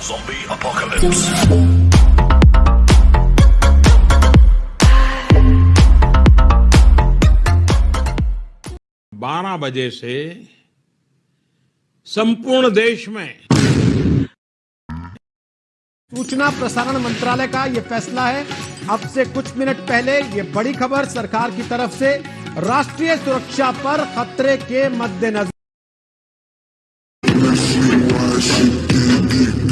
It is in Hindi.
Zombie apocalypse. बारह बजे से संपूर्ण देश में सूचना प्रसारण मंत्रालय का ये फैसला है अब से कुछ मिनट पहले ये बड़ी खबर सरकार की तरफ़ से राष्ट्रीय सुरक्षा पर खतरे के मद्देनजर